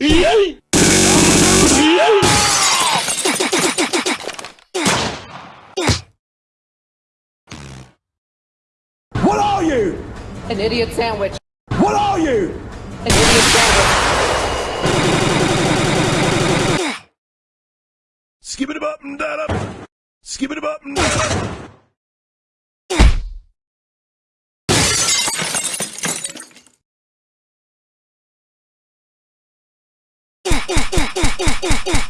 What are you? An idiot sandwich. What are you? An idiot sandwich. Skip it up and down up. Skip it up and down up. Yeah, yeah, yeah, yeah, yeah, yeah.